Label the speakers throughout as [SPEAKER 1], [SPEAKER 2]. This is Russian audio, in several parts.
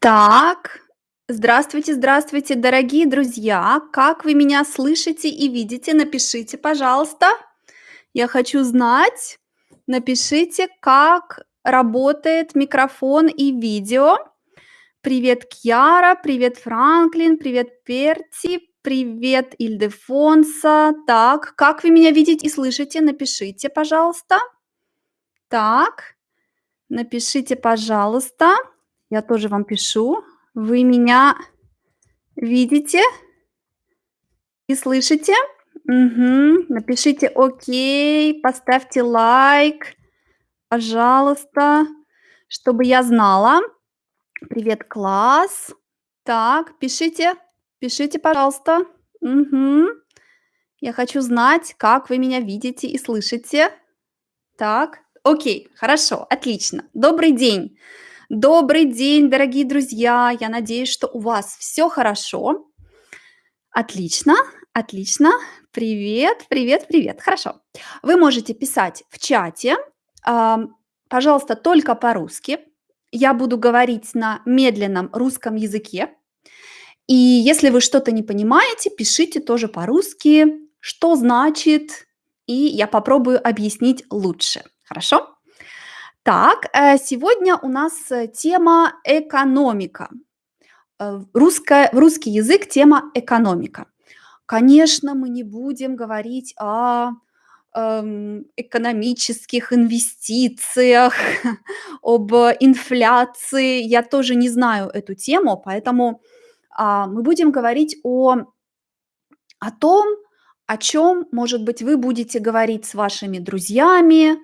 [SPEAKER 1] Так, здравствуйте, здравствуйте, дорогие друзья. Как вы меня слышите и видите? Напишите, пожалуйста. Я хочу знать. Напишите, как работает микрофон и видео. Привет, Кьяра, привет, Франклин, привет, Перти, привет, Ильдефонса. Так, как вы меня видите и слышите? Напишите, пожалуйста. Так, напишите, пожалуйста. Я тоже вам пишу. Вы меня видите и слышите? Мгм. Напишите окей, поставьте лайк, пожалуйста, чтобы я знала. Привет, класс. Так, пишите, пишите, пожалуйста. Мгм. Я хочу знать, как вы меня видите и слышите. Так, окей, хорошо, отлично. Добрый день. Добрый день, дорогие друзья. Я надеюсь, что у вас все хорошо. Отлично, отлично. Привет, привет, привет. Хорошо. Вы можете писать в чате, ам, пожалуйста, только по-русски. Я буду говорить на медленном русском языке. И если вы что-то не понимаете, пишите тоже по-русски, что значит, и я попробую объяснить лучше. Хорошо? Так, э, сегодня у нас э, тема экономика. Э, русская, русский язык тема экономика. Конечно, мы не будем говорить о эм, экономических инвестициях, об инфляции. Я тоже не знаю эту тему, поэтому а, мы будем говорить о, о том, о чем, может быть, вы будете говорить с вашими друзьями.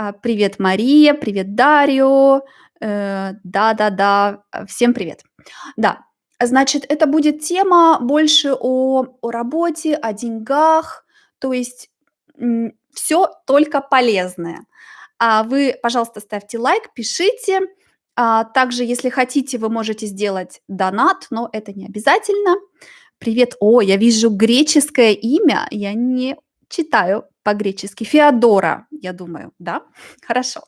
[SPEAKER 1] А, Привет, Мария, привет, Дарио. Э, Да-да-да, э, всем привет. Да, значит, это будет тема больше о, о работе, о деньгах, то есть все только полезное. А вы, пожалуйста, ставьте лайк, пишите. А, также, если хотите, вы можете сделать донат, но это не обязательно. Привет. О, я вижу греческое имя. Я не читаю по-гречески. Феодора, я думаю, да? Хорошо.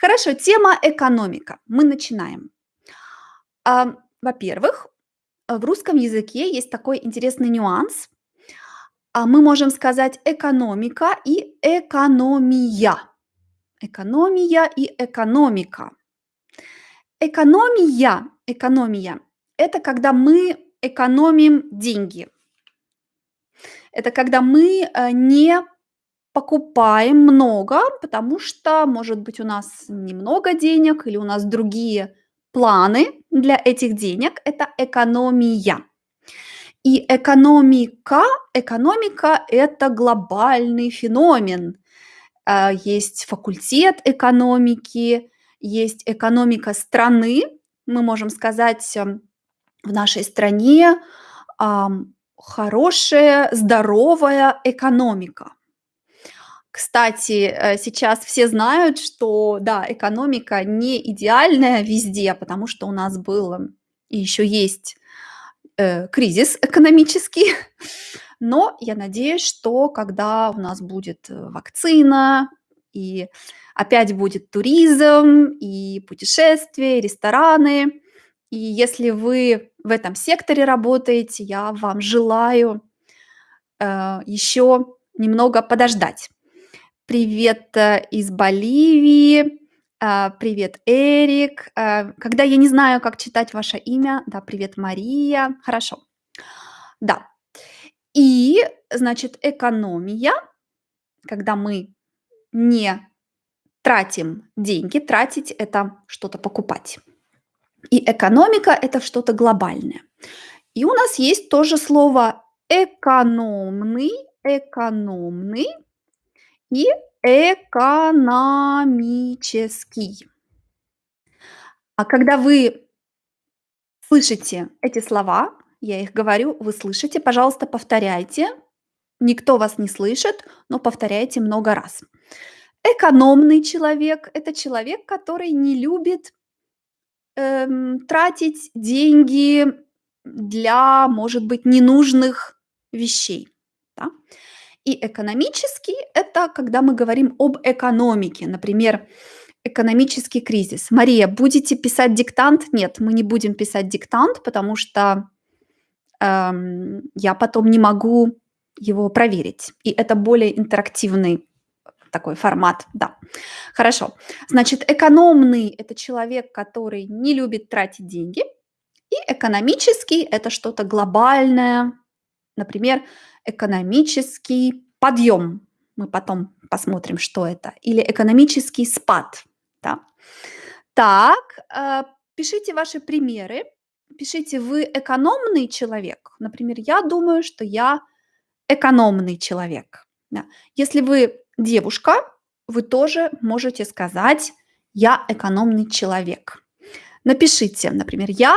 [SPEAKER 1] Хорошо, тема экономика. Мы начинаем. А, во-первых, в русском языке есть такой интересный нюанс. А мы можем сказать экономика и экономия. Экономия и экономика. Экономия, экономия– это когда мы экономим деньги. Это когда мы э, не покупаем много, потому что, может быть, у нас немного денег или у нас другие планы для этих денег. Это экономия. И экономика, экономика– это глобальный феномен. Э, Есть факультет экономики, есть экономика страны. Мы можем сказать, эм, в нашей стране хорошая, здоровая экономика. Кстати, э, сейчас все знают, что, да, экономика не идеальная везде, потому что у нас был и еще есть э, кризис экономический. Но я надеюсь, что когда у нас будет э, вакцина, и опять будет туризм, и путешествия, и рестораны, и если вы в этом секторе работаете, я вам желаю э, еще немного подождать. Привет э, из Боливии. А, Привет, Эрик. А, Когда я не знаю, как читать ваше имя, да, привет, Мария. Хорошо. Да. И, значит, экономия, когда мы не тратим деньги, тратить это что-то покупать. И экономика это что-то глобальное. И у нас есть тоже слово экономный, экономный и экономический. А когда вы слышите эти слова, я их говорю, вы слышите, пожалуйста, повторяйте. Никто вас не слышит, но повторяйте много раз. Экономный человек– это человек, который не любит эм, тратить деньги для, может быть, ненужных вещей. Да? И экономический– это когда мы говорим об экономике. Например, Экономический кризис. Мария, будете писать диктант? Нет, мы не будем писать диктант, потому что эм, я потом не могу его проверить. И это более интерактивный такой формат, да. Хорошо. Значит, экономный– это человек, который не любит тратить деньги. И экономический– это что-то глобальное, например, экономический подъем. Мы потом посмотрим, что это. Или экономический спад. Да. Так, э, пишите ваши примеры. Пишите, вы экономный человек. Например, я думаю, что я экономный человек. Да. Если вы девушка, вы тоже можете сказать «я экономный человек». Напишите, например, «я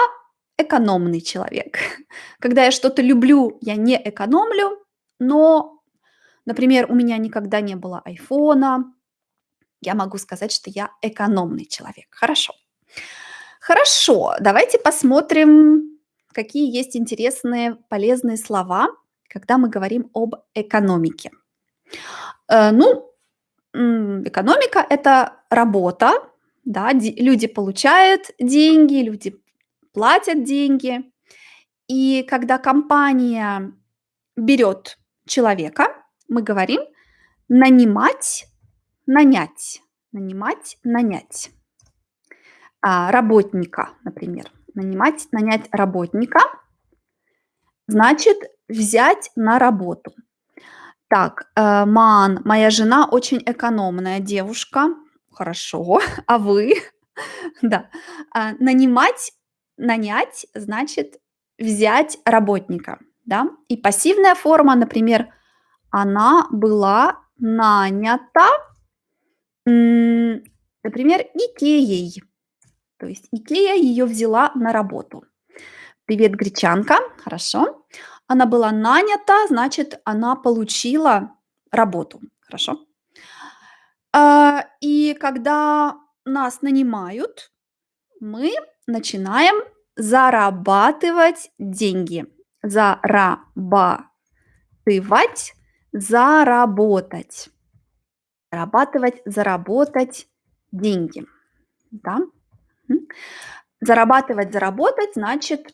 [SPEAKER 1] экономный человек». Когда я что-то люблю, я не экономлю, но, например, у меня никогда не было айфона, я могу сказать, что я экономный человек. Хорошо. Хорошо, давайте посмотрим, какие есть интересные, полезные слова, когда мы говорим об экономике. Э, ну, экономика– это работа, да, люди получают деньги, люди платят деньги. И когда компания берет человека, мы говорим нанимать, нанять, нанимать, нанять. А, работника, например. Нанимать, нанять работника значит взять на работу. Так, э, Ман, моя жена очень экономная девушка. Хорошо. А вы? Да. А, нанимать, нанять значит взять работника, да. И пассивная форма, например, она была нанята, например, Икеей. То есть Икея ее взяла на работу. Привет, гречанка. Хорошо. Она была нанята, значит, она получила работу. Хорошо. А, и когда нас нанимают, мы начинаем зарабатывать деньги. Зарабатывать, заработать. Зарабатывать, заработать деньги. Да? Зарабатывать, заработать значит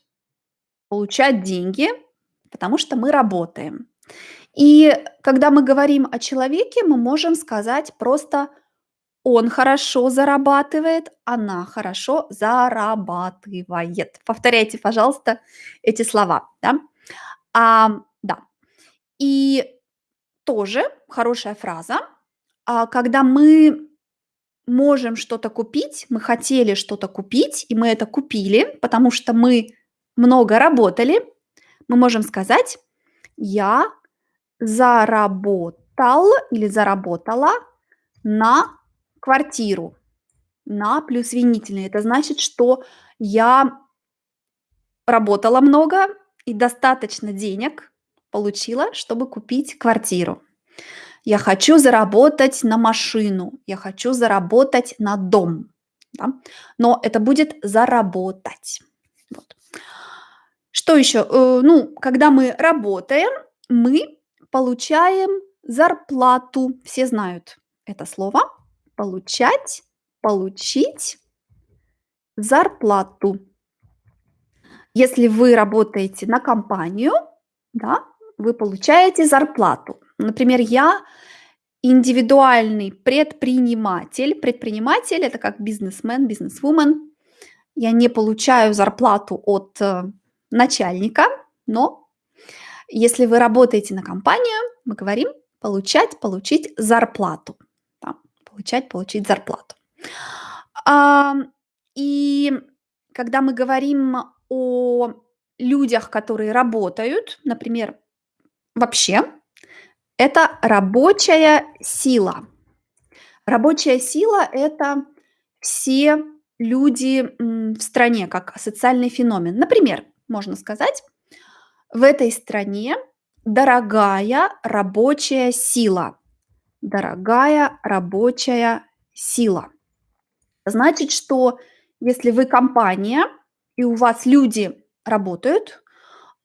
[SPEAKER 1] получать деньги, потому что мы работаем. И когда мы говорим о человеке, мы можем сказать просто он хорошо зарабатывает, она хорошо зарабатывает. Повторяйте, пожалуйста, эти слова. Да? А, да. И тоже хорошая фраза, а, когда мы можем что-то купить, мы хотели что-то купить, и мы это купили, потому что мы много работали, мы можем сказать «я заработал или заработала на квартиру». На плюс винительный. Это значит, что я работала много и достаточно денег получила, чтобы купить квартиру. Я хочу заработать на машину, я хочу заработать на дом. Да? Но это будет заработать. Вот. Что еще? Э, ну, когда мы работаем, мы получаем зарплату. Все знают это слово. Получать, получить зарплату. Если вы работаете на компанию, да, вы получаете зарплату. Например, я индивидуальный предприниматель. Предприниматель– это как бизнесмен, бизнесвумен. Я не получаю зарплату от э, начальника, но если вы работаете на компанию, мы говорим получать, получить зарплату. Получать, получить зарплату. И когда мы говорим о людях, которые работают, например, вообще, это рабочая сила. Рабочая сила– это все люди в стране, как социальный феномен. Например, можно сказать, в этой стране дорогая рабочая сила. Дорогая рабочая сила. Значит, что если вы компания и у вас люди работают,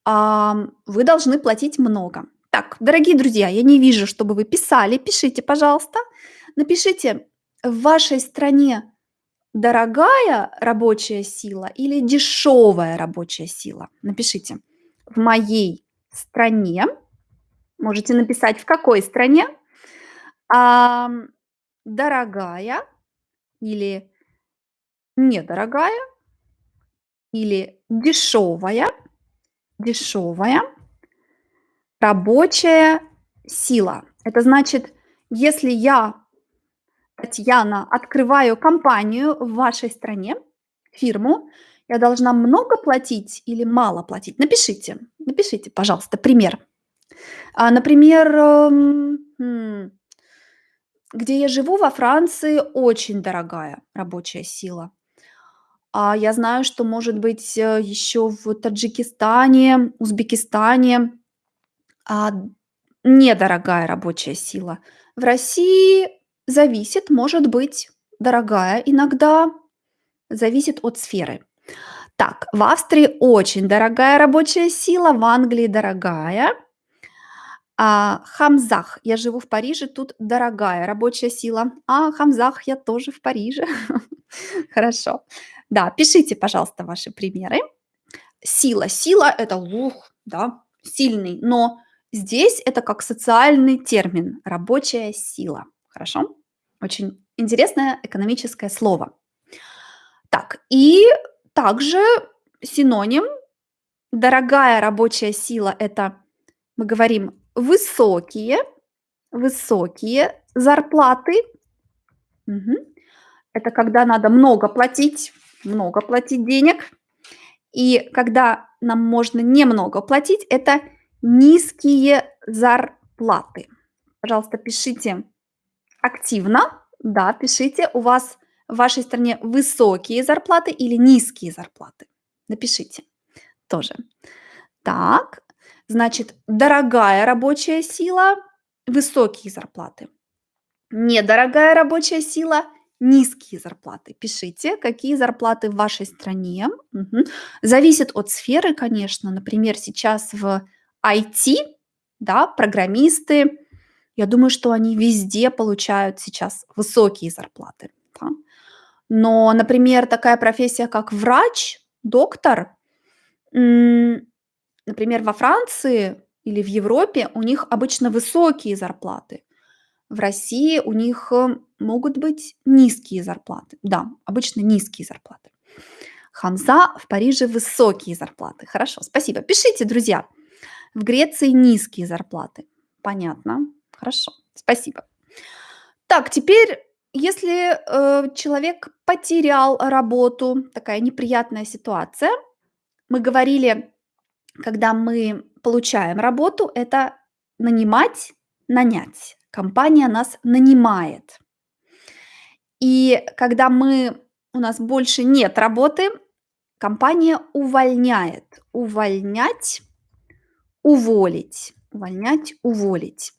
[SPEAKER 1] вы должны платить много. Так, дорогие друзья, я не вижу, чтобы вы писали. Пишите, пожалуйста. Напишите в вашей стране дорогая рабочая сила или дешевая рабочая сила? Напишите. В моей стране, можете написать, в какой стране, ам, дорогая или недорогая или дешевая, дешевая рабочая сила. Это значит, если я, Татьяна, открываю компанию в вашей стране, фирму, я должна много платить или мало платить? Напишите, напишите, пожалуйста, пример. А, например, эм, м, где я живу, во Франции, очень дорогая рабочая сила. А я знаю, что, может быть, э, еще в Таджикистане, Узбекистане, а, недорогая рабочая сила. В России зависит, может быть дорогая иногда, зависит от сферы. Так, в Австрии очень дорогая рабочая сила, в Англии дорогая. А, Хамзах, я живу в Париже, тут дорогая рабочая сила. А, Хамзах, я тоже в Париже. Хорошо. Да, пишите, пожалуйста, ваши примеры. Сила. Сила– это лух, да, сильный. Но здесь это как социальный термин– рабочая сила. Хорошо? Очень интересное экономическое слово. Так, и также синоним дорогая рабочая сила– это, мы говорим, высокие, высокие зарплаты. Мгм. Это когда надо много платить, много платить денег. И когда нам можно немного платить, это низкие зарплаты. Пожалуйста, пишите активно. Да, пишите, у вас в вашей стране высокие зарплаты или низкие зарплаты. Напишите тоже. Так, значит, дорогая рабочая сила, высокие зарплаты. Недорогая рабочая сила, низкие зарплаты. Пишите, какие зарплаты в вашей стране. Мгм. Зависит от сферы, конечно. Например, сейчас в IT, да, программисты, я думаю, что они везде получают сейчас высокие зарплаты. да. Но, например, такая профессия, как врач, доктор, например, во Франции или в Европе у них обычно высокие зарплаты. В России у них э, могут быть низкие зарплаты. Да, обычно низкие зарплаты. Хамза в Париже высокие зарплаты. Хорошо, спасибо. Пишите, друзья. В Греции низкие зарплаты. Понятно. Хорошо, спасибо. Так, теперь, если э, человек потерял работу, такая неприятная ситуация, мы говорили, когда мы получаем работу, это нанимать, нанять. Компания нас нанимает. И когда мы, у нас больше нет работы, компания увольняет. Увольнять, уволить. Увольнять, уволить.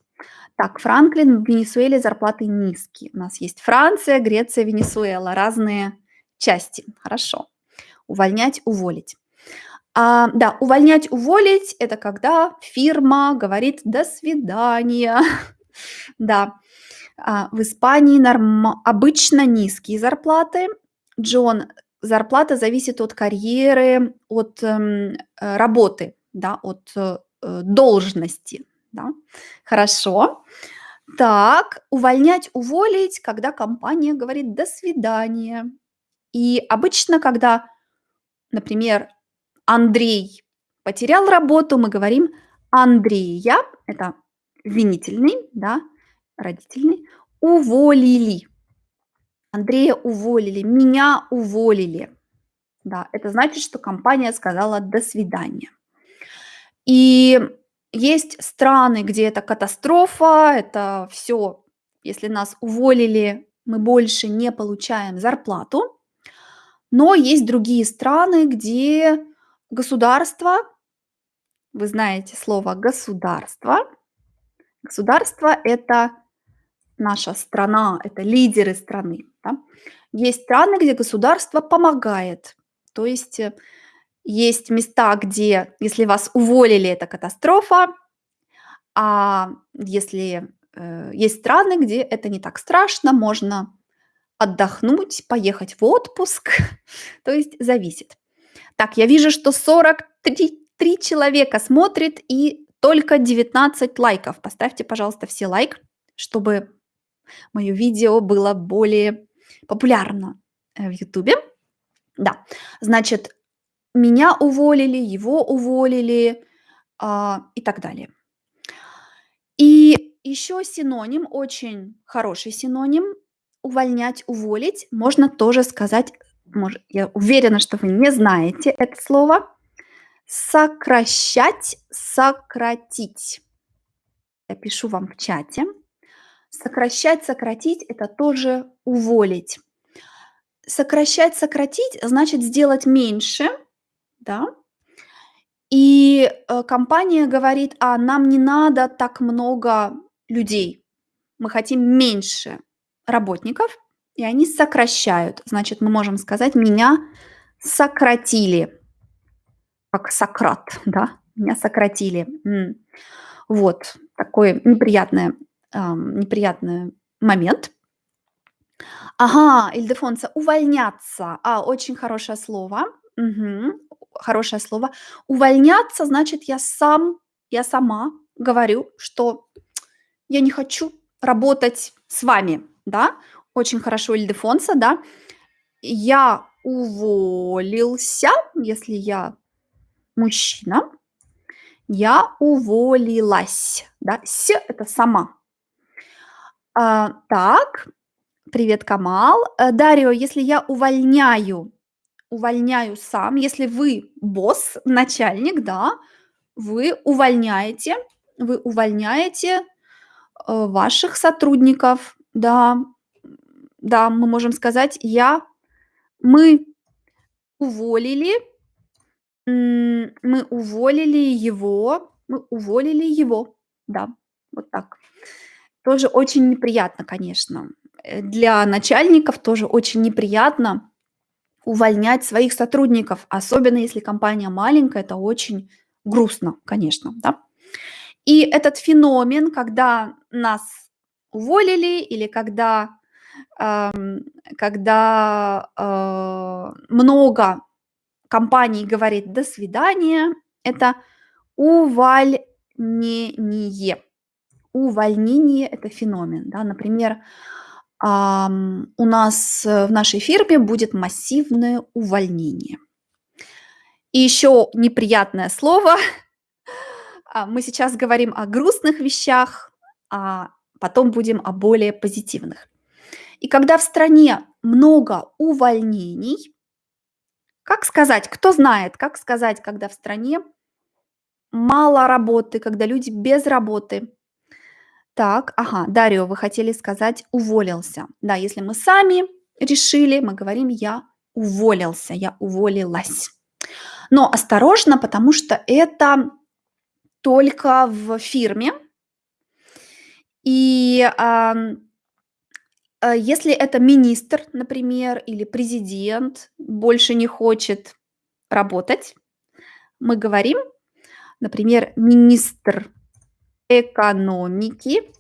[SPEAKER 1] Так, Франклин, в Венесуэле зарплаты низкие. У нас есть Франция, Греция, Венесуэла. Разные части. Хорошо. Увольнять, уволить. А, да, увольнять, уволить– это когда фирма говорит «до свидания». Да, а, в Испании обычно низкие зарплаты. Джон, зарплата зависит от карьеры, от эм, э, работы, да, от э, э, должности. Да. Хорошо. Так, увольнять, уволить, когда компания говорит «до свидания». И обычно, когда, например, Андрей потерял работу, мы говорим Андрея, это винительный, да, родительный, уволили. Андрея уволили, меня уволили. Да, это значит, что компания сказала до свидания. И есть страны, где это катастрофа, это все, если нас уволили, мы больше не получаем зарплату. Но есть другие страны, где государство, вы знаете слово государство, государство это наша страна, это лидеры страны. Да? Есть страны, где государство помогает. То есть э, есть места, где, если вас уволили, это катастрофа, а если э, есть страны, где это не так страшно, можно отдохнуть, поехать в отпуск. То есть зависит. Так, я вижу, что 43 3 человека смотрит и только 19 лайков. Поставьте, пожалуйста, все лайк, чтобы мое видео было более популярно э, в Ютубе. Да, значит, меня уволили, его уволили а, и так далее. И еще синоним, очень хороший синоним, увольнять, уволить, можно тоже сказать, может, я уверена, что вы не знаете это слово, сокращать, сократить. Я пишу вам в чате. Сокращать, сократить– это тоже уволить. Сокращать, сократить значит сделать меньше, да, и э, компания говорит, а нам не надо так много людей, мы хотим меньше работников, и они сокращают. Значит, мы можем сказать, меня сократили, как Сократ, да, меня сократили. Вот такой неприятный, неприятный момент. Ага, Ильдефонса, увольняться. А, очень хорошее слово. Мгм. Хорошее слово. Увольняться значит, я сам, я сама говорю, что я не хочу работать с вами, да. Очень хорошо, Ильдефонса, да. Я уволился, если я мужчина, я уволилась, да. С- это сама. А, так, привет, Камал. Э, Дарио, если я увольняю, увольняю сам, если вы босс, начальник, да, вы увольняете, вы увольняете э, ваших сотрудников, да, да, мы можем сказать, я, мы уволили, мы уволили его, мы уволили его, да, вот так. Тоже очень неприятно, конечно. Э, Для начальников тоже очень неприятно увольнять своих сотрудников, особенно если компания маленькая, это очень грустно, конечно, да. И этот феномен, когда нас уволили или когда, когда э, много компаний говорит «до свидания», это увольнение. Увольнение– это феномен. Да? Например, у нас э, в нашей фирме будет массивное увольнение. И еще неприятное слово. А, Мы сейчас говорим о грустных вещах, а потом будем о более позитивных. И когда в стране много увольнений, как сказать, кто знает, как сказать, когда в стране мало работы, когда люди без работы? Так, ага, Дарио, вы хотели сказать уволился. Да, если мы сами решили, мы говорим я уволился, я уволилась. Но осторожно, потому что это только в фирме. И э, если это министр, например, или президент больше не хочет работать, мы говорим, например, министр экономики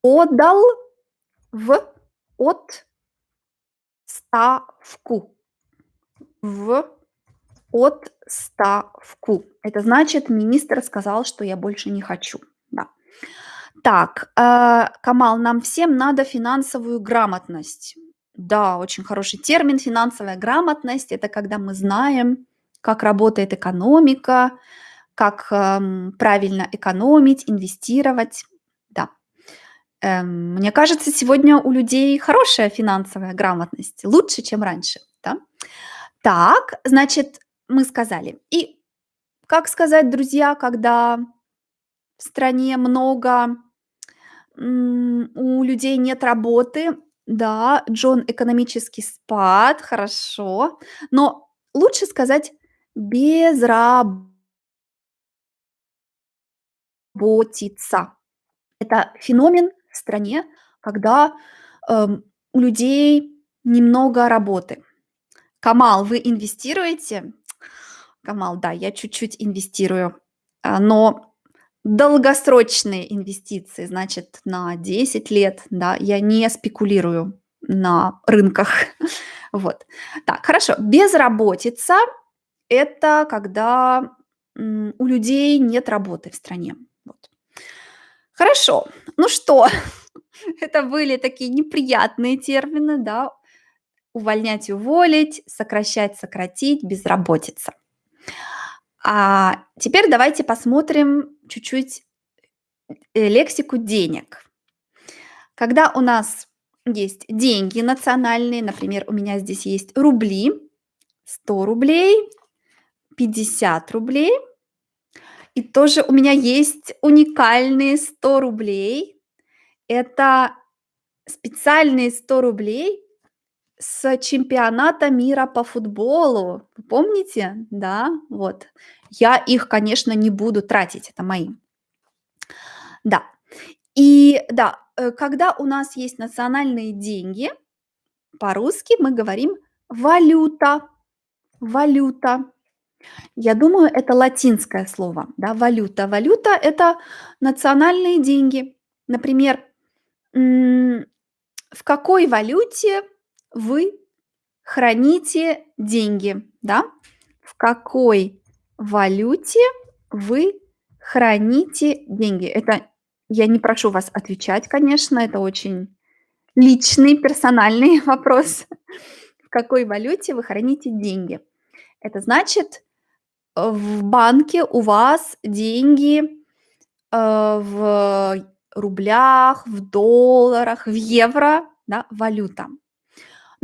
[SPEAKER 1] подал в отставку. В отставку. Это значит, министр сказал, что я больше не хочу. Да. Так, э, Камал, нам всем надо финансовую грамотность. Да, очень хороший термин финансовая грамотность. Это когда мы знаем, как работает экономика, как эм, правильно экономить, инвестировать. Да. Эм, мне кажется, сегодня у людей хорошая финансовая грамотность, лучше, чем раньше. Да? Так, значит, мы сказали. И как сказать, друзья, когда стране много у людей нет работы, да, Джон, экономический спад, хорошо, но лучше сказать безработица. Это феномен в стране, когда эм, у людей немного работы. Камал, вы инвестируете? Камал, да, я чуть-чуть инвестирую, а, но долгосрочные инвестиции, значит, на 10 лет, да, я не спекулирую. на рынках. Вот. Так, хорошо. Безработица- это когда, у людей нет работы в стране. Вот. Хорошо. Ну что, это были такие неприятные термины, да. Увольнять- уволить, сокращать- сократить, безработица. А теперь давайте посмотрим чуть-чуть, э, лексику денег. Когда у нас есть деньги национальные, например, у меня здесь есть рубли, 100 рублей, 50 рублей. И тоже у меня есть уникальные 100 рублей. Это специальные 100 рублей с чемпионата мира по футболу. Помните? Да, вот. Я их, конечно, не буду тратить, это мои. Да. И да, э, когда у нас есть национальные деньги, по-русски мы говорим валюта. Валюта. Я думаю, это латинское слово, да, валюта. Валюта- это национальные деньги. Например, в какой валюте вы храните деньги, да? В какой валюте вы храните деньги? Это я не прошу вас отвечать, конечно, это очень личный, персональный вопрос. В какой валюте вы храните деньги? Это значит, в банке у вас деньги, э, в рублях, в долларах, в евро, да, валюта.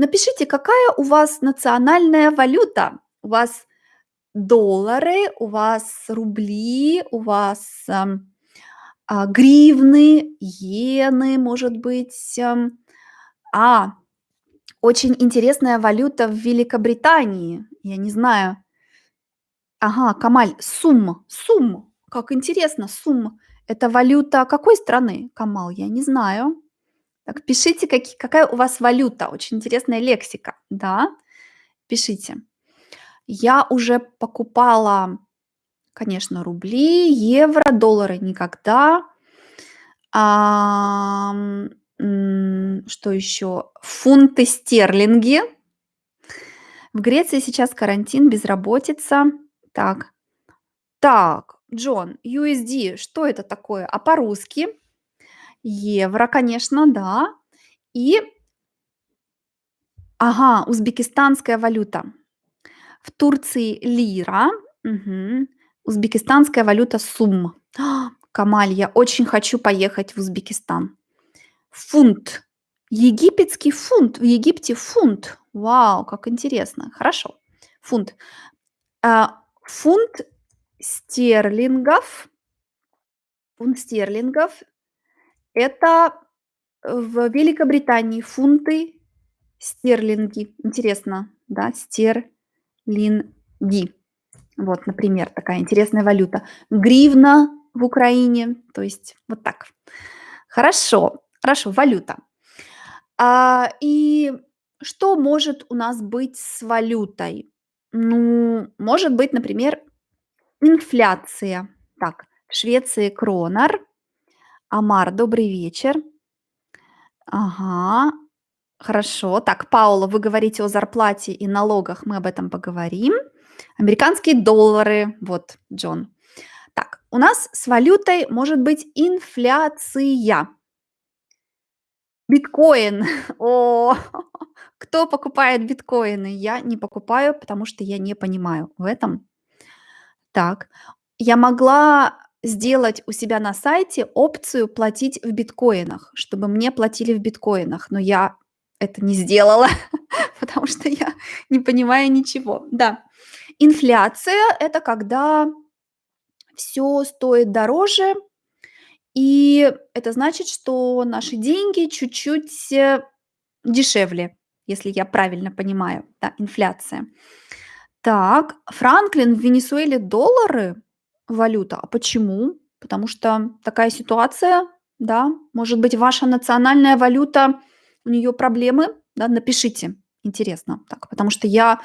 [SPEAKER 1] Напишите, какая у вас национальная валюта. У вас доллары, у вас рубли, у вас, ам, а, гривны, иены, может быть, ам. А, очень интересная валюта в Великобритании. Я не знаю. Ага, Камаль, сум, сум. Как интересно, сум. Это валюта какой страны, Камал? Я не знаю. Так, пишите, каки какая у вас валюта. Очень интересная лексика. Да, пишите. Я уже покупала, конечно, рубли, евро, доллары никогда. М, что еще? Фунты стерлинги. В Греции сейчас карантин, безработица. Так. Так, Джон, USD, что это такое? А по-русски? Евро, конечно, да. И Ага, узбекистанская валюта. В Турции лира. Мгм. Узбекистанская валюта сум. Камаль, я очень хочу поехать в Узбекистан. Фунт. Египетский фунт. В Египте фунт. Вау, как интересно. Хорошо. Фунт. А, фунт стерлингов фунт стерлингов- это в Великобритании фунты стерлинги. Интересно, да, стерлинги. Вот, например, такая интересная валюта. Гривна в Украине, то есть вот так. Хорошо, хорошо, валюта. А, и что может у нас быть с валютой? Ну, может быть, например, инфляция. Так, в Швеции кронер. Амар, добрый вечер. Ага, хорошо. Так, Паула, вы говорите о зарплате и налогах, мы об этом поговорим. Американские доллары. Вот, Джон. Так, у нас с валютой может быть инфляция. Биткоин. О, кто покупает биткоины? Я не покупаю, потому что я не понимаю в этом. Так, я могла сделать у себя на сайте опцию платить в биткоинах, чтобы мне платили в биткоинах, но я это не сделала, потому что я не понимаю ничего. Да, инфляция- это когда всё стоит дороже, и это значит, что наши деньги чуть-чуть, э, дешевле, если я правильно понимаю. Да, инфляция. Так, Франклин, в Венесуэле доллары валюта. А почему? Потому что такая ситуация, да? Может быть, ваша национальная валюта, у неё проблемы? Да, напишите. Интересно так, потому что я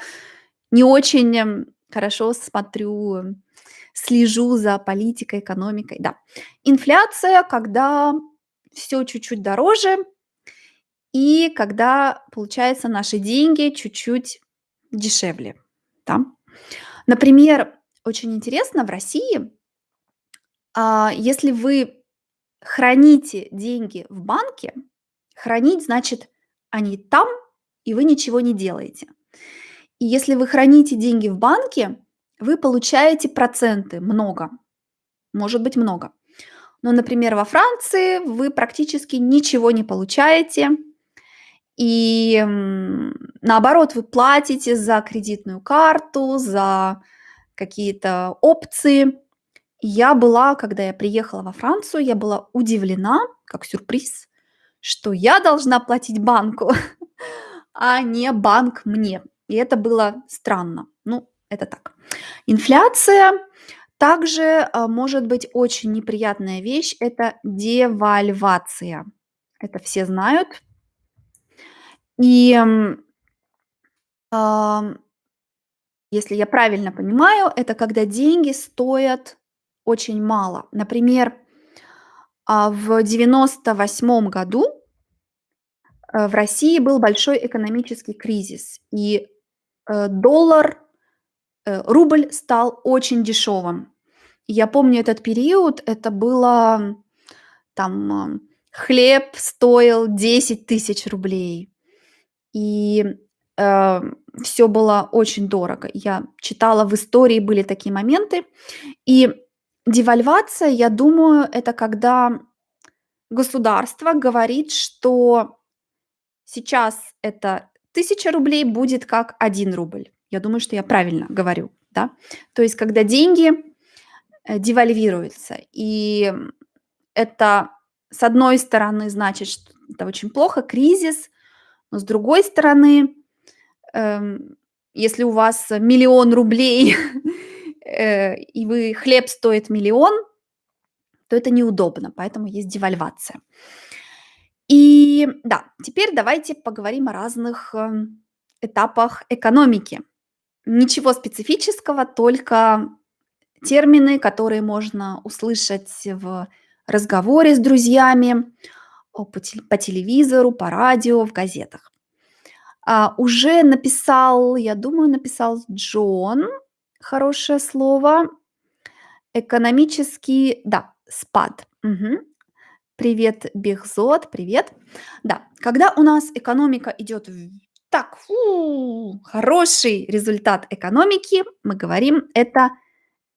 [SPEAKER 1] не очень, м, хорошо смотрю, слежу за политикой, экономикой. Да, инфляция, когда всё чуть-чуть дороже и когда, получается, наши деньги чуть-чуть дешевле, да. Например, очень интересно, в России, а, если вы храните деньги в банке, хранить значит они там, и вы ничего не делаете. И если вы храните деньги в банке, вы получаете проценты много, может быть много. Но, например, во Франции вы практически ничего не получаете, и наоборот, вы платите за кредитную карту, за какие-то опции. Я была, когда я приехала во Францию, я была удивлена, как сюрприз, что я должна платить банку, а не банк мне. И это было странно. Ну, это так. Инфляция также а, может быть очень неприятная вещь. Это девальвация. Это все знают. И если я правильно понимаю, это когда деньги стоят очень мало. Например, а, в девяносто восьмом году э, в России был большой экономический кризис, и э, доллар, э, рубль стал очень дешевым. Я помню этот период, это было там ам, хлеб стоил 10 тысяч рублей, и все было очень дорого. Я читала в истории, были такие моменты. И девальвация, я думаю, это когда государство говорит, что сейчас это тысяча рублей будет как один рубль. Я думаю, что я правильно говорю, да? То есть когда деньги э, девальвируются, и это с одной стороны значит, что это очень плохо, кризис, но с другой стороны, эм, если у вас миллион рублей э, и вы хлеб стоит миллион, то это неудобно, поэтому есть девальвация. И да, теперь давайте поговорим о разных эм, этапах экономики. Ничего специфического, только термины, которые можно услышать в разговоре с друзьями, по телевизору, по радио, в газетах. А, уже написал, я думаю, написал Джон, хорошее слово, экономический, да, спад. Мгм. Привет, Бехзот, привет. Да, когда у нас экономика идет так, фу, хороший результат экономики, мы говорим, это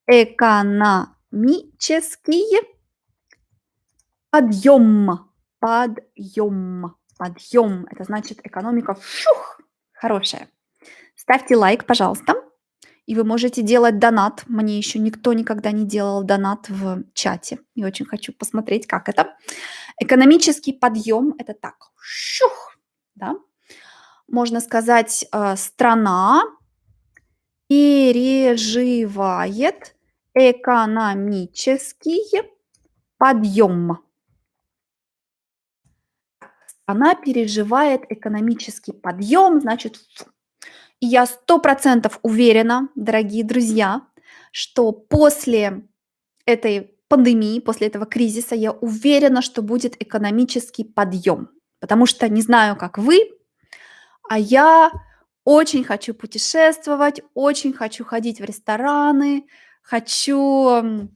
[SPEAKER 1] экономический подъем. Подъем. Подъем. Это значит экономика фух, хорошая. Ставьте лайк, пожалуйста. И вы можете делать донат. Мне еще никто никогда не делал донат в чате. Я очень хочу посмотреть, как это. Экономический подъем– это так. Шух, да? Можно сказать, э, страна переживает экономический подъем. Она переживает экономический подъем, значит, и я сто процентов уверена, дорогие друзья, что после этой пандемии, после этого кризиса, я уверена, что будет экономический подъем. Потому что не знаю, как вы, а я очень хочу путешествовать, очень хочу ходить в рестораны, хочу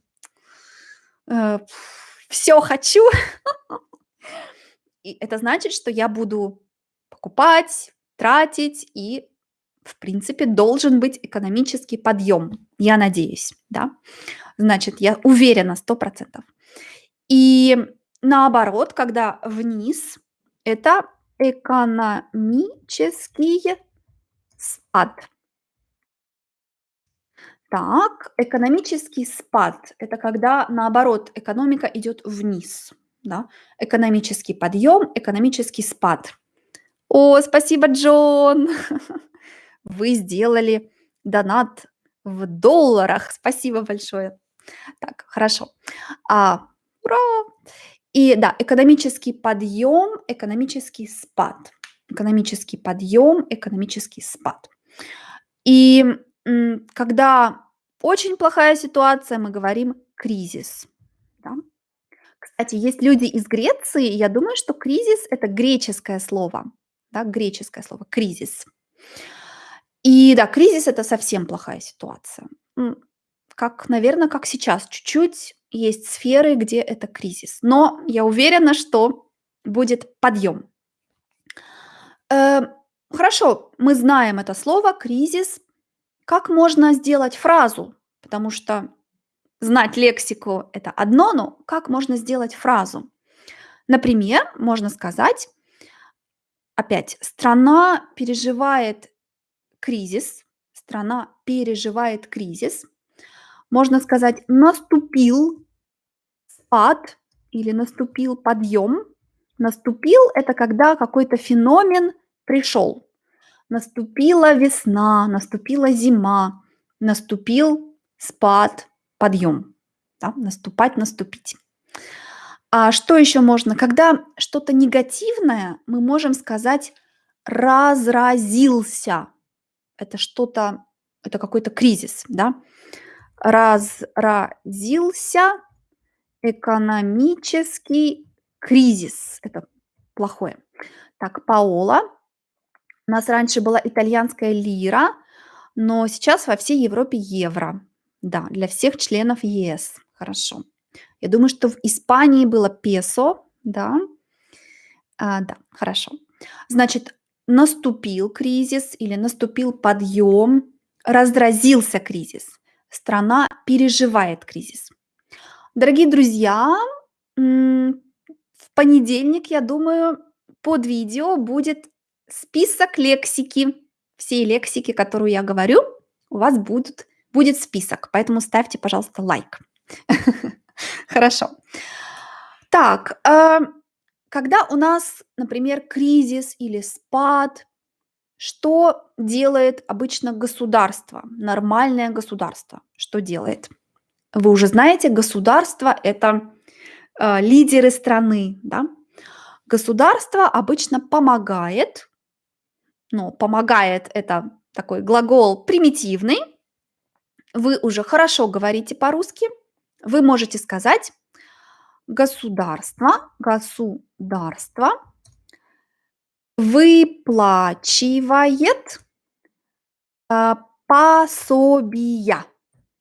[SPEAKER 1] все хочу. И это значит, что я буду покупать, тратить, и, в принципе, должен быть экономический подъем. Я надеюсь, да. Значит, я уверена сто процентов. И наоборот, когда вниз, это экономический спад. Так, экономический спад– это когда, наоборот, экономика идет вниз. Да? Экономический подъем, экономический спад. О, спасибо, Джон! Вы сделали донат в долларах. Спасибо большое. Так, хорошо. А, ура! И да, экономический подъем, экономический спад. Экономический подъем, экономический спад. И когда очень плохая ситуация, мы говорим кризис. да. Кстати, есть люди из Греции, я думаю, что кризис- это греческое слово, да, греческое слово кризис. И да, кризис- это совсем плохая ситуация. Как, наверно, как сейчас, чуть-чуть есть сферы, где это кризис, но я уверена, что будет подъем. Э, хорошо, мы знаем это слово кризис. Как можно сделать фразу? Потому что знать лексику- это одно, но как можно сделать фразу? Например, можно сказать опять: "Страна переживает кризис". Страна переживает кризис. Можно сказать: "Наступил спад" или "наступил подъем". Наступил- это когда какой-то феномен пришел. Наступила весна, наступила зима, наступил спад, подъем. Да, наступать, наступить. А что еще можно? Когда что-то негативное, мы можем сказать: "Разразился". Это что-то, это какой-то кризис, да. Разразился экономический кризис. Это плохое. Так, Паола. У нас раньше была итальянская лира, но сейчас во всей Европе евро. Да, для всех членов ЕС. Хорошо. Я думаю, что в Испании было песо, да? А, да, хорошо. Значит, наступил кризис или наступил подъем, разразился кризис. Страна переживает кризис. Дорогие друзья, в понедельник, я думаю, под видео будет список лексики. Всей лексики, которую я говорю, у вас будут будет список, поэтому ставьте, пожалуйста, лайк. Хорошо. Так, э, когда у нас, например, кризис или спад, что делает обычно государство, нормальное государство? Что делает? Вы уже знаете, государство- это, э, лидеры страны, да. Государство обычно помогает, но помогает- это такой глагол примитивный. Вы уже хорошо говорите по-русски. Вы можете сказать: "Государство государство выплачивает" "а, пособия".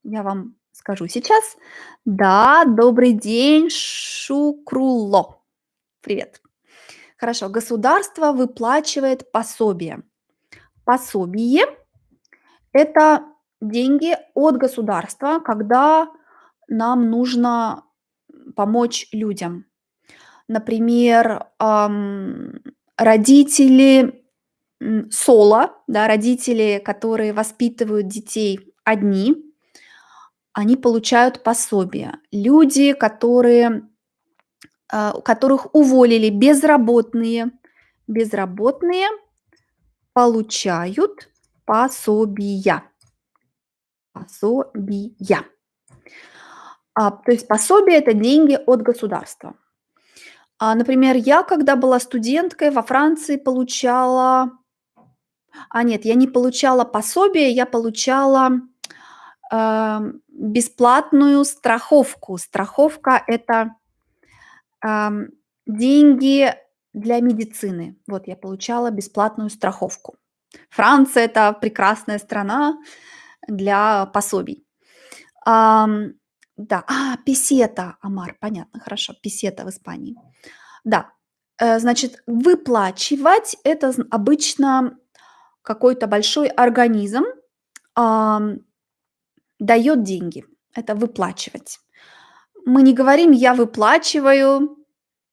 [SPEAKER 1] Я вам скажу сейчас. Да, добрый день, Шукрулло. Привет. Хорошо, государство выплачивает пособие. Пособие- это деньги от государства, когда нам нужно, помочь людям. Например, ам, родители, соло, да, родители, которые воспитывают детей одни, они получают пособие. Люди, которые, а, которых уволили, безработные безработные получают пособия. Пособия. А, то есть пособие- это деньги от государства. А, например, я, когда была студенткой, во Франции получала А, нет, я не получала пособие, я получала, ам, бесплатную страховку. Страховка- это, ам, деньги для медицины. Вот я получала бесплатную страховку. Франция- это прекрасная страна для пособий. Ам, да, а, песета, омар, понятно, хорошо, песета в Испании. Да, э, значит, выплачивать- это обычно какой-то большой организм, ам, даёт деньги. Это выплачивать. Мы не говорим: "Я выплачиваю,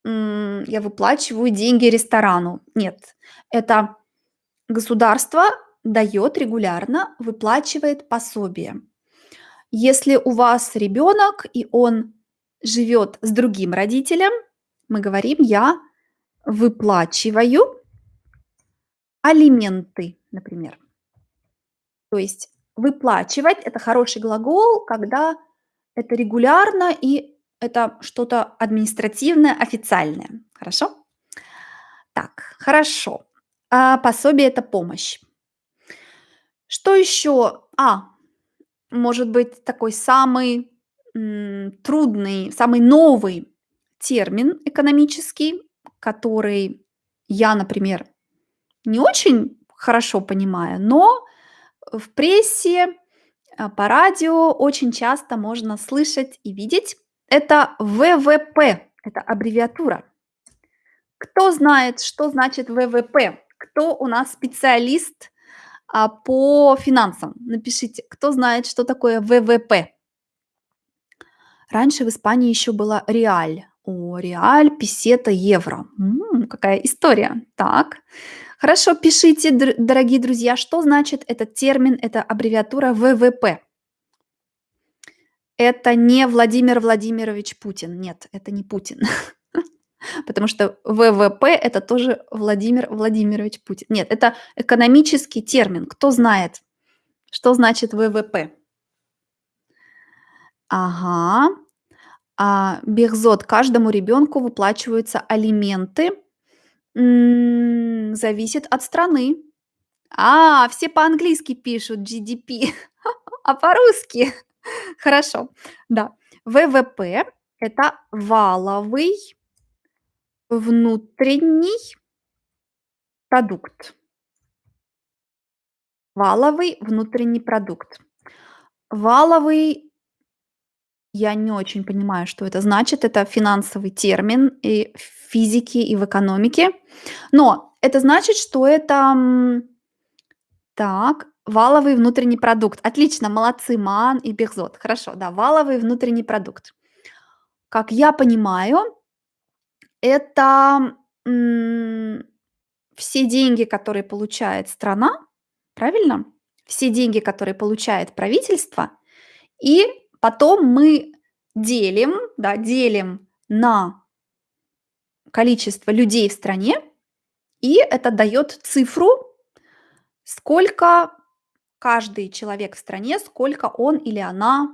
[SPEAKER 1] я выплачиваю деньги ресторану". Нет, это государство даёт регулярно, выплачивает пособие. Если у вас ребёнок и он живёт с другим родителем, мы говорим: "Я выплачиваю" "алименты", например. То есть выплачивать- это хороший глагол, когда это регулярно и это что-то административное, официальное. Хорошо? Так, хорошо. А, пособие- это помощь. Что еще? А, может быть, такой самый, трудный, самый новый термин экономический, который я, например, не очень хорошо понимаю, но в прессе, а, по радио очень часто можно слышать и видеть. Это ВВП, это аббревиатура. Кто знает, что значит ВВП? Кто у нас специалист а, по финансам? Напишите, кто знает, что такое ВВП? Раньше в Испании еще была реаль. О, реаль, песета, евро. М, какая история. Так, хорошо, пишите, др- дорогие друзья, что значит этот термин, эта аббревиатура ВВП. Это не Владимир Владимирович Путин. Нет, это не Путин. Потому что ВВП это тоже Владимир Владимирович Путин. Нет, это экономический термин. Кто знает, что значит ВВП? Ага. А, Бехзот. Каждому ребенку выплачиваются алименты. М, Зависит от страны. А, все по-английски пишут GDP, а по-русски. Хорошо. Да. ВВП– это валовый внутренний продукт. Валовый внутренний продукт. Валовый, я не очень понимаю, что это значит. Это финансовый термин и в физике, и в экономике. Но это значит, что это так, валовый внутренний продукт. Отлично, молодцы, Ман и Бехзот. Хорошо, да, валовый внутренний продукт. Как я понимаю, это все деньги, которые получает страна, правильно? Все деньги, которые получает правительство, и потом мы делим, да, делим на количество людей в стране, и это дает цифру, сколько каждый человек в стране, сколько он или она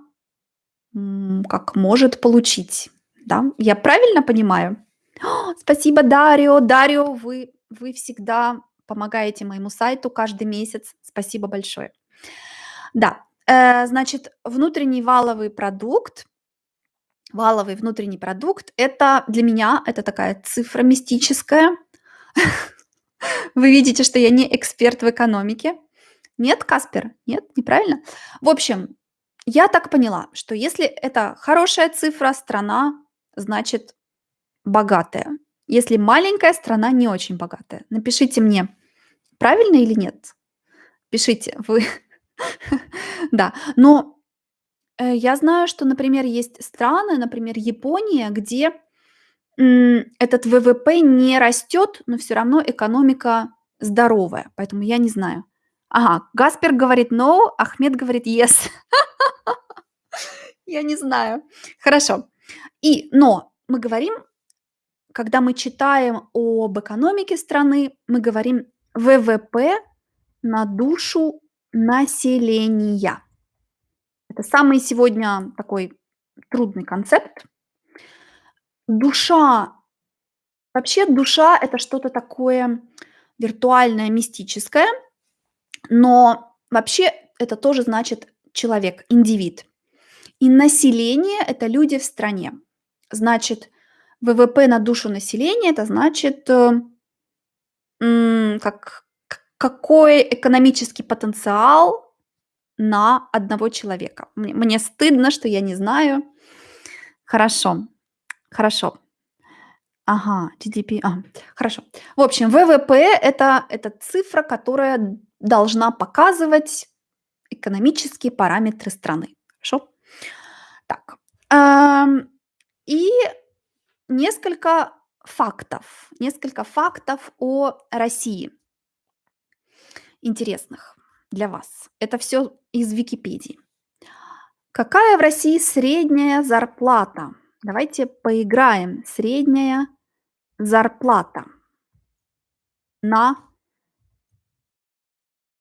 [SPEAKER 1] как может получить. Да? Я правильно понимаю? О, Спасибо, Дарио. Дарио, вы, вы всегда помогаете моему сайту каждый месяц. Спасибо большое. Да, э, значит, внутренний валовый продукт, валовый внутренний продукт, это для меня, это такая цифра мистическая. Вы видите, что я не эксперт в экономике. Нет, Каспер? Нет, неправильно? В общем, я так поняла, что если это хорошая цифра, страна, значит богатая. Если маленькая страна, не очень богатая. Напишите мне, правильно или нет? Пишите, вы. Да, но э, я знаю, что, например, есть страны, например, Япония, где этот ВВП не растет, но все равно экономика здоровая. Поэтому я не знаю. Ага, Гаспер говорит no, Ахмед говорит yes. Я не знаю. Хорошо. И, но мы говорим, когда мы читаем об экономике страны, мы говорим ВВП на душу населения. Это самый сегодня такой трудный концепт. Душа, вообще душа это что-то такое виртуальное, мистическое, но вообще это тоже значит человек, индивид. И население– это люди в стране. Значит, ВВП на душу населения– это значит, э, как, какой экономический потенциал на одного человека. Мне, мне стыдно, что я не знаю. Хорошо, хорошо. Ага, GDP, ага, хорошо. В общем, ВВП– это, это цифра, которая должна показывать экономические параметры страны. Хорошо? Так. ам, И несколько фактов. Несколько фактов о России интересных для вас. Это все из Википедии. Какая в России средняя зарплата? Давайте поиграем. Средняя зарплата на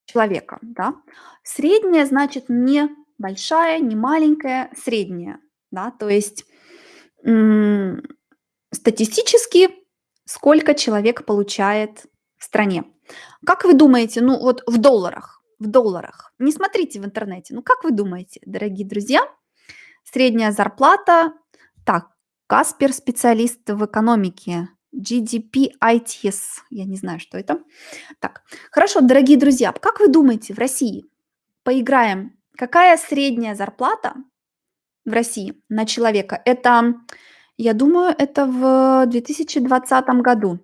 [SPEAKER 1] человека, да? Средняя значит не большая, не маленькая, средняя, да? То есть статистически сколько человек получает в стране. Как вы думаете, ну вот в долларах, в долларах, не смотрите в интернете, ну как вы думаете, дорогие друзья, средняя зарплата, так, Каспер- специалист в экономике. GDP ITS. Я не знаю, что это. Так, хорошо, дорогие друзья, как вы думаете, в России, поиграем, какая средняя зарплата в России на человека? Это, я думаю, это в 2020 году.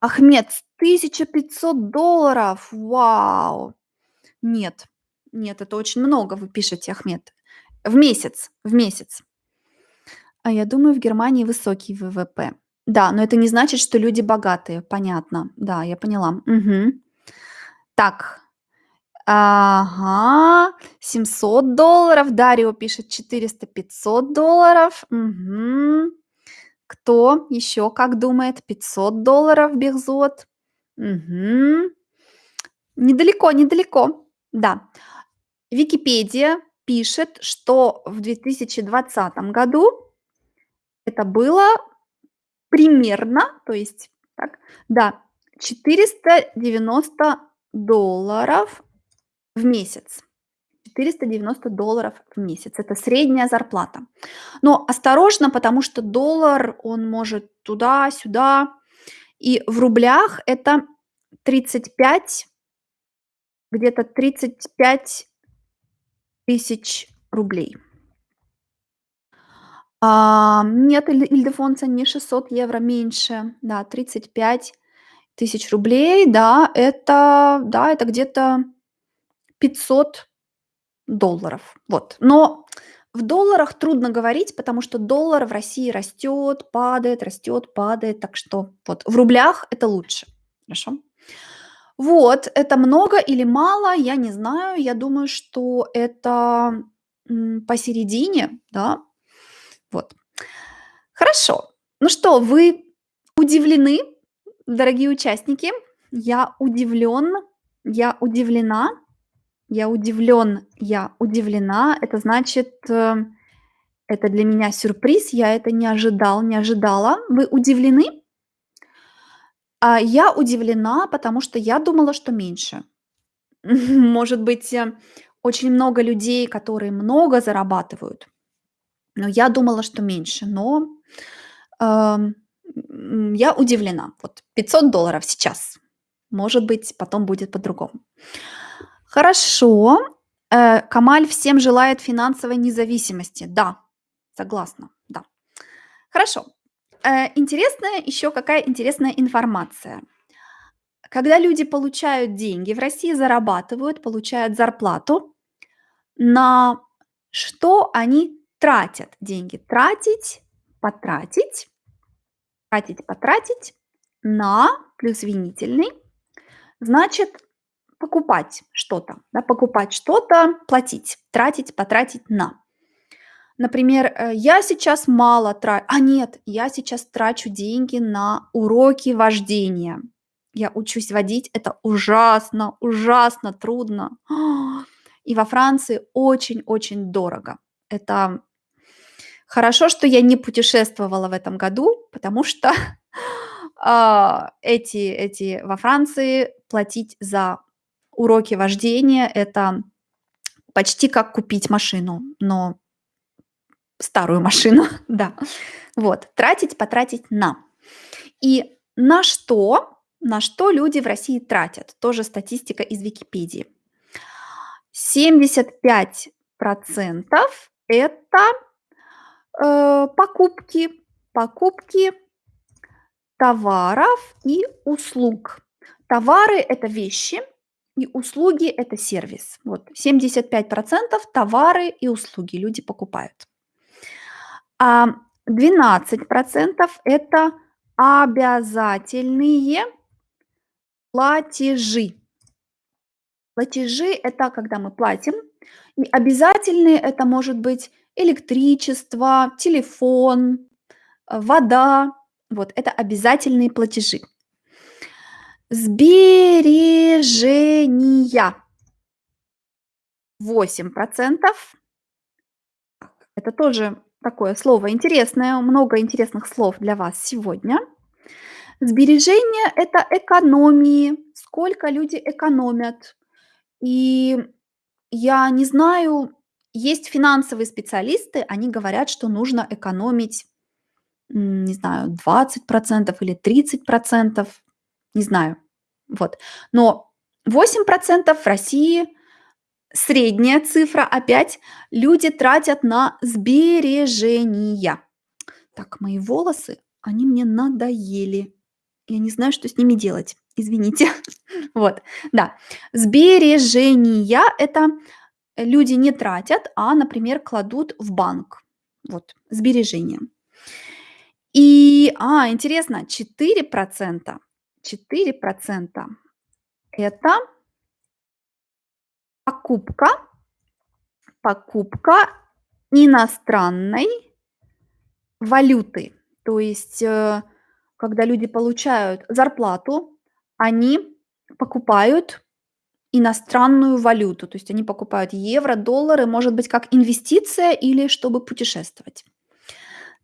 [SPEAKER 1] Ахмед, 1500 долларов! Вау! Нет, нет, это очень много, вы пишете, Ахмед. В месяц, в месяц. А я думаю, в Германии высокий ВВП. Да, но это не значит, что люди богатые. Понятно. Да, я поняла. Мгм. Так. Ага. 700 долларов. Дарио пишет 400-500 долларов. Мгм. Кто еще как думает? 500 долларов Бехзот. Мгм. Недалеко, недалеко. Да. Википедия пишет, что в 2020 году это было примерно, то есть так, да, 490 долларов в месяц. 490 долларов в месяц. Это средняя зарплата. Но осторожно, потому что доллар, он может туда-сюда. И в рублях это 35, где-то 35 тысяч рублей. А, нет, Иль Ильдефонсо, не 600 евро, меньше. Да, 35 тысяч рублей. Да, это, да, это где-то 500 долларов. Вот. Но в долларах трудно говорить, потому что доллар в России растет, падает, растет, падает. Так что вот в рублях это лучше. Хорошо? Вот, это много или мало, я не знаю. Я думаю, что это, посередине, да. Вот. Хорошо. Ну что, вы удивлены, дорогие участники? Я удивлен, я удивлена, я удивлен, я удивлена. Это значит, э, это для меня сюрприз, я это не ожидал, не ожидала. Вы удивлены? А я удивлена, потому что я думала, что меньше. Может быть, э, очень много людей, которые много зарабатывают, но я думала, что меньше. Но, м, я удивлена. Вот 500 долларов сейчас. Может быть, потом будет по-другому. Хорошо. Э, Камаль всем желает финансовой независимости. Да, согласна, да. Хорошо. Э, интересная еще какая интересная информация. Когда люди получают деньги в России, зарабатывают, получают зарплату, на что они тратят деньги? Тратить, потратить, тратить, потратить на плюс винительный, значит покупать что-то, да, покупать что-то, платить, тратить, потратить на. Например, э, я сейчас мало тра а нет, я сейчас трачу деньги на уроки вождения. Я учусь водить, это ужасно, ужасно трудно. И во Франции очень-очень дорого. Это хорошо, что я не путешествовала в этом году, потому что, а, эти эти во Франции платить за уроки вождения- это почти как купить машину, но старую машину, да. Вот. Тратить, потратить на. И на что на что люди в России тратят? Тоже статистика из Википедии. 75 это, э, покупки покупки товаров и услуг. Товары- это вещи, и услуги- это сервис. Вот 75 товары и услуги люди покупают. А 12 это обязательные платежи. Платежи- это когда мы платим, и обязательные- это может быть электричество, телефон, э, вода. Вот это обязательные платежи. Сбережения. 8 Это тоже такое слово интересное, много интересных слов для вас сегодня. Сбережения- это экономии, сколько люди экономят. И я не знаю, Есть финансовые специалисты, они говорят, что нужно экономить, не знаю, 20% или 30%, не знаю. Вот. Но 8% в России средняя цифра, опять люди тратят на сбережения. Так, мои волосы, они мне надоели. Я не знаю, что с ними делать. Извините. Вот, да. Сбережения- это люди не тратят, а, например, кладут в банк. Вот, сбережения. И, а, интересно, 4%, 4% это покупка покупка иностранной валюты. То есть, э, когда люди получают зарплату, они покупают иностранную валюту. То есть они покупают евро, доллары, может быть, как инвестиция или чтобы путешествовать.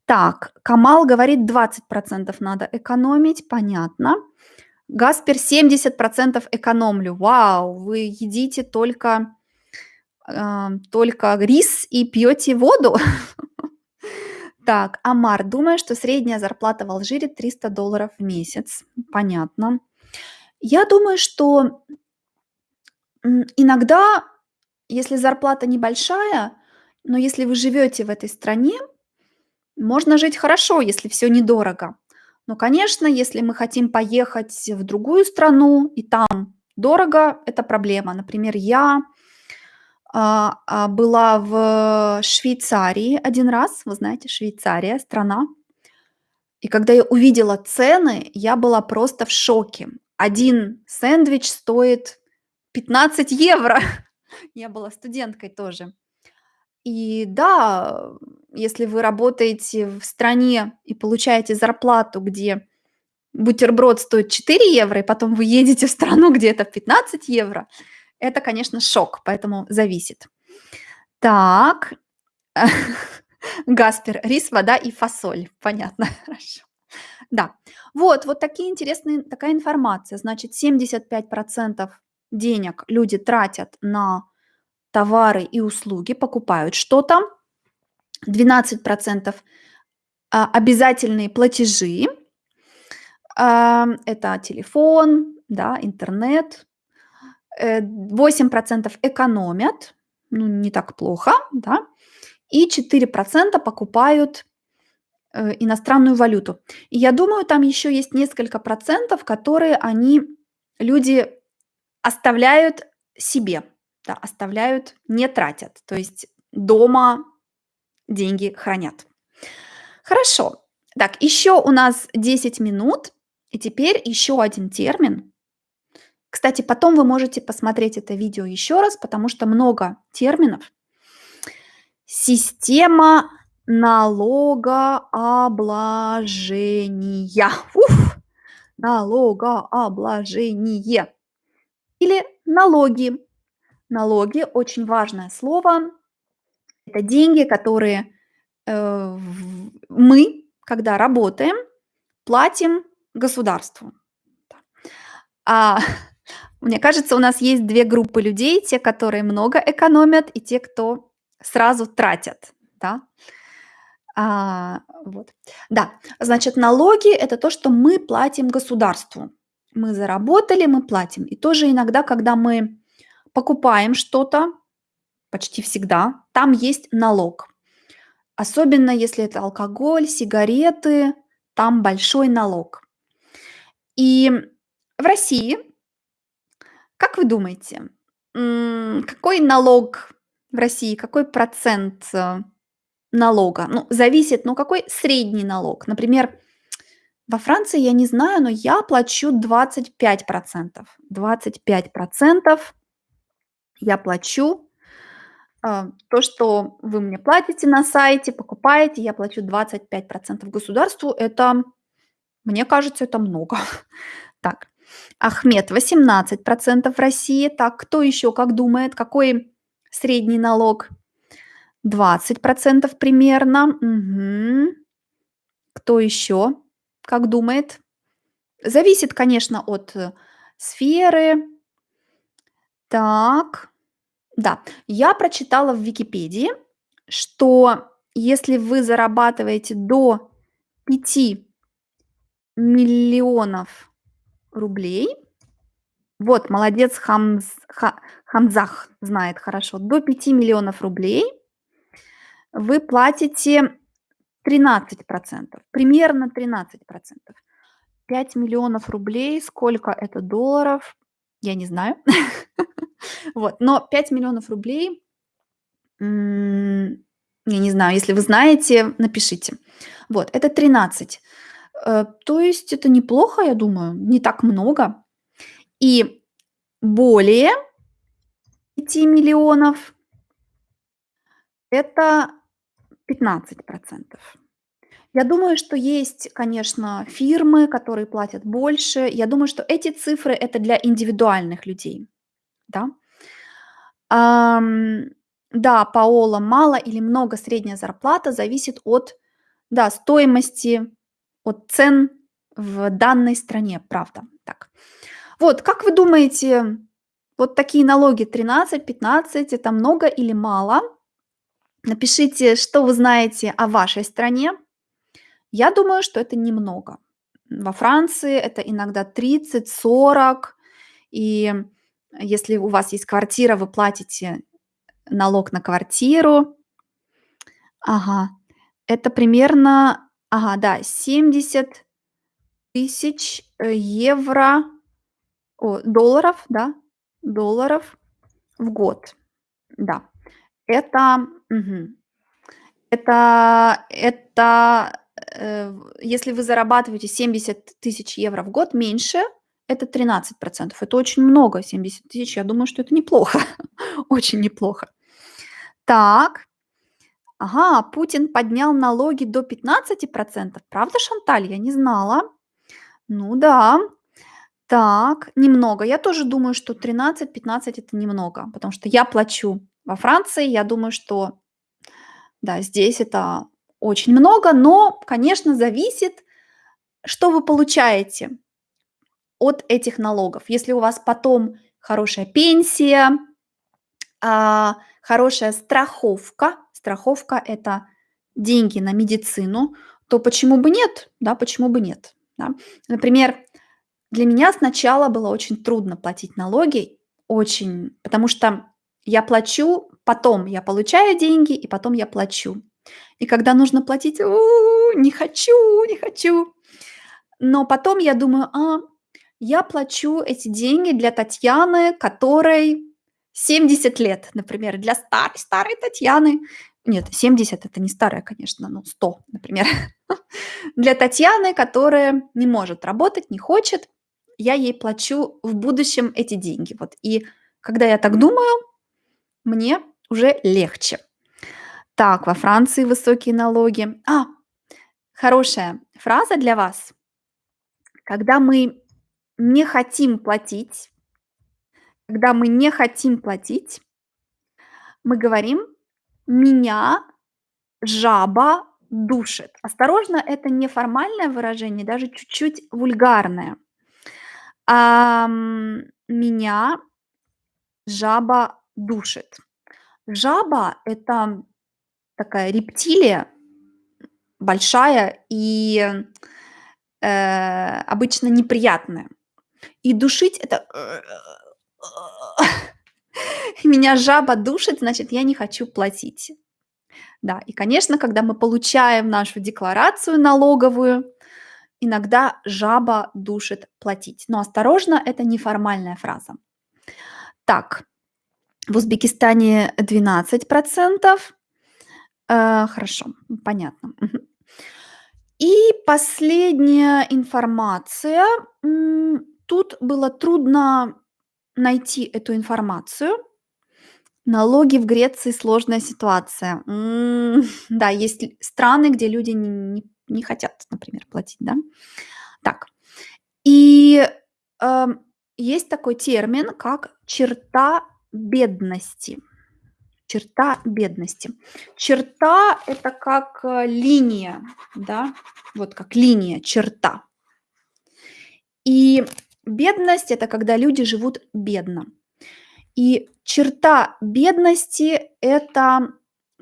[SPEAKER 1] Так, Камал говорит, 20% надо экономить, понятно. Гаспер, 70% экономлю. Вау, вы едите только, а, только рис и пьете воду? Так, Амар, думаю, что средняя зарплата в Алжире 300 долларов в месяц. Понятно. Я думаю, что иногда, если зарплата небольшая, но если вы живете в этой стране, можно жить хорошо, если все недорого. Но, конечно, если мы хотим поехать в другую страну и там дорого, это проблема. Например, я а, а, была в Швейцарии один раз. Вы знаете, Швейцария- страна. И когда я увидела цены, я была просто в шоке. Один сэндвич стоит 15 евро. Я была студенткой тоже. И да, если вы работаете в стране и получаете зарплату, где бутерброд стоит 4 евро, и потом вы едете в страну, где это 15 евро, это, конечно, шок, поэтому зависит. Так, Гаспер, рис, вода и фасоль. Понятно, хорошо. Да, вот, вот такие интересные, такая информация. Значит, 75% денег люди тратят на товары и услуги, покупают что-то. 12% а, обязательные платежи. А, это телефон, да, интернет. Э, 8% экономят, ну, не так плохо, да. И 4% покупают э, иностранную валюту. И я думаю, там еще есть несколько процентов, которые они, люди оставляют себе, да, оставляют, не тратят. То есть дома деньги хранят. Хорошо. Так, еще у нас 10 минут. И теперь еще один термин. Кстати, потом вы можете посмотреть это видео еще раз, потому что много терминов. Система налогообложения. Уф! Налогообложение. Или налоги. Налоги– очень важное слово. Это деньги, которые э, мы, когда работаем, платим государству. Да. А, мне кажется, у нас есть две группы людей: те, которые много экономят, и те, кто сразу тратят, да. А, вот. Да, значит, налоги- это то, что мы платим государству. Мы заработали, мы платим. И тоже иногда, когда мы покупаем что-то, почти всегда, там есть налог. Особенно если это алкоголь, сигареты, там большой налог. И в России, как вы думаете, какой налог в России, какой процент э, налога? Ну, зависит, ну какой средний налог? Например, во Франции я не знаю, но я плачу 25%. 25% я плачу. А, то, что вы мне платите на сайте, покупаете, я плачу 25% государству. Это, мне кажется, это много. Так, Ахмед, 18% в России. Так, кто еще как думает? Какой средний налог? 20% примерно. Мгм. Кто еще как думает? Зависит, конечно, от э, сферы. Так, Да, я прочитала в Википедии, что если вы зарабатываете до 5 миллионов рублей Вот, молодец, Хамз Ха Хамзах знает хорошо. До 5 миллионов рублей вы платите 13 %, примерно 13 %. 5 миллионов рублей, сколько это долларов? Я не знаю. Вот, но 5 миллионов рублей, я не знаю, если вы знаете, напишите. Вот, это 13. Э, то есть это неплохо, я думаю, не так много. И более 5 миллионов это 15 %. Я думаю, что есть, конечно, фирмы, которые платят больше. Я думаю, что эти цифры- это для индивидуальных людей, да. Ам, да, Паола, мало или много средняя зарплата зависит от, да, стоимости, от цен в данной стране, правда, так. Вот, как вы думаете, вот такие налоги 13-15- это много или мало? Напишите, что вы знаете о вашей стране. Я думаю, что это немного. Во Франции это иногда 30-40, и если у вас есть квартира, вы платите налог на квартиру. Ага, это примерно, ага, да, 70 тысяч, э, евро, о, долларов, да, долларов в год. Да, это, мгм, это это, если вы зарабатываете 70 тысяч евро в год, меньше- это 13 %. Это очень много, 70 тысяч. Я думаю, что это неплохо, очень неплохо. Так. Ага, Путин поднял налоги до 15 %. Правда, Шанталь? Я не знала. Ну да. Так, немного. Я тоже думаю, что 13-15- это немного, потому что я плачу во Франции. Я думаю, что, да, здесь это очень много, но, конечно, зависит, что вы получаете от этих налогов. Если у вас потом хорошая пенсия, а, хорошая страховка, страховка- это деньги на медицину, то почему бы нет? Да, почему бы нет, да? Например, для меня сначала было очень трудно платить налоги, очень, потому что я плачу, потом я получаю деньги, и потом я плачу. И когда нужно платить, у, не хочу, не хочу. Но потом я думаю: "А, я плачу эти деньги для Татьяны, которой 70 лет, например, для старой старой Татьяны". Нет, 70- это не старая, конечно, ну, 100, например. Для Татьяны, которая не может работать, не хочет, я ей плачу в будущем эти деньги. Вот, и когда я так думаю, мне уже легче. Так, во Франции высокие налоги. А, хорошая фраза для вас. Когда мы не хотим платить когда мы не хотим платить мы говорим: "Меня жаба душит". Осторожно, это неформальное выражение, даже чуть-чуть вульгарное. Ам, меня жаба душит. Жаба- это такая рептилия, большая и, э, обычно неприятная. И душить- это Меня жаба душит, значит, я не хочу платить. Да, и, конечно, когда мы получаем нашу декларацию налоговую, иногда жаба душит платить. Но осторожно, это неформальная фраза. Так, в Узбекистане 12 %. Э, хорошо, понятно. И последняя информация. Тут было трудно найти эту информацию. Налоги в Греции- сложная ситуация. Да, есть страны, где люди н не не хотят, например, платить, да. Так, и, ам, есть такой термин, как черта бедности. Черта бедности. Черта- это как, э, линия, да, вот как линия, черта. И бедность- это когда люди живут бедно. И черта бедности- это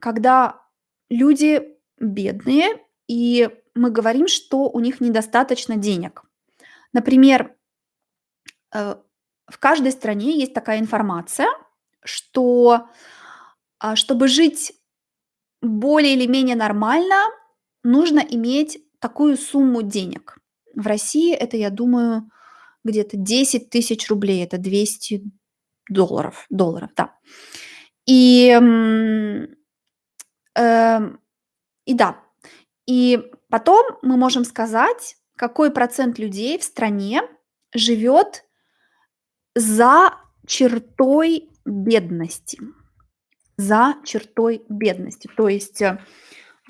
[SPEAKER 1] когда люди бедные, и мы говорим, что у них недостаточно денег. Например, э, в каждой стране есть такая информация, что, а, чтобы жить более или менее нормально, нужно иметь такую сумму денег. В России это, я думаю, где-то 10 тысяч рублей, это 200 долларов, долларов, да. И, эм, и да, и потом мы можем сказать, какой процент людей в стране живет за чертой бедности. За чертой бедности. То есть, э,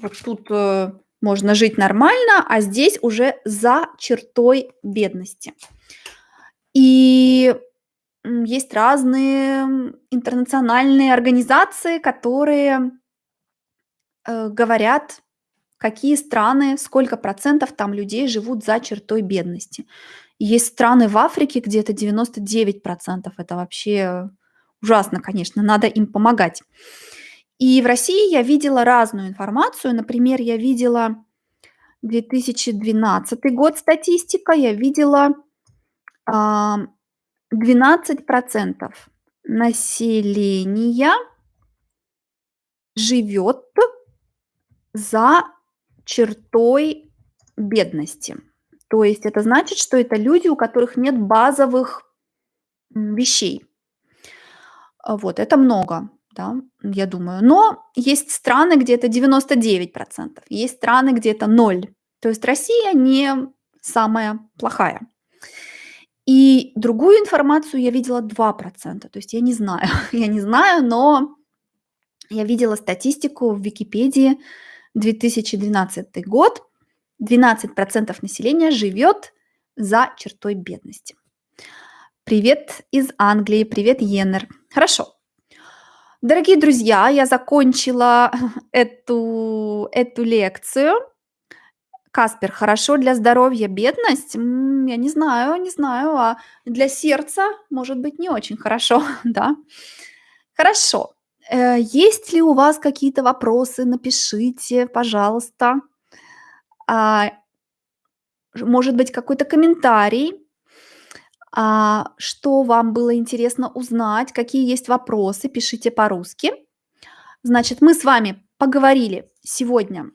[SPEAKER 1] вот тут, э, можно жить нормально, а здесь уже за чертой бедности. И, есть разные, интернациональные организации, которые, э, говорят, какие страны, сколько процентов там людей живут за чертой бедности. Есть страны в Африке, где это 99 %. Это вообще ужасно, конечно, надо им помогать. И в России я видела разную информацию. Например, я видела 2012 год статистика, я видела, ам, 12 % населения живет за чертой бедности. То есть это значит, что это люди, у которых нет базовых, вещей. А, вот это много, да, я думаю. Но есть страны, где это 99 %, есть страны, где это 0. То есть Россия не самая плохая. И другую информацию я видела 2 %. То есть я не знаю, я не знаю, но я видела статистику в Википедии. 2012 год. 12 % населения живет за чертой бедности. Привет из Англии, привет, Йеннер. Хорошо. Дорогие друзья, я закончила эту эту лекцию. Каспер, хорошо для здоровья бедность? Я не знаю, не знаю, а для сердца, может быть, не очень хорошо, да. Хорошо. Э, есть ли у вас какие-то вопросы? Напишите, пожалуйста. А, может быть, какой-то комментарий? А, что вам было интересно узнать? Какие есть вопросы? Пишите по-русски. Значит, мы с вами поговорили сегодня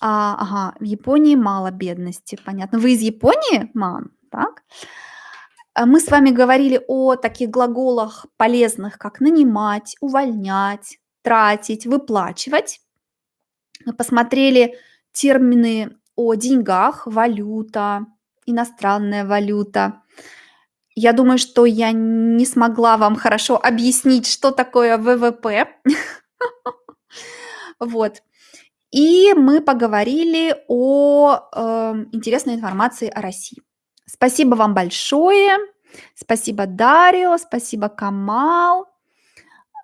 [SPEAKER 1] А, ага, в Японии мало бедности, понятно. Вы из Японии, мам? Так. А, мы с вами говорили о таких глаголах полезных, как нанимать, увольнять, тратить, выплачивать. Мы посмотрели термины о деньгах: валюта, иностранная валюта. Я думаю, что я не смогла вам хорошо объяснить, что такое ВВП. Вот. И мы поговорили о, э, интересной информации о России. Спасибо вам большое. Спасибо, Дарио, спасибо, Камал.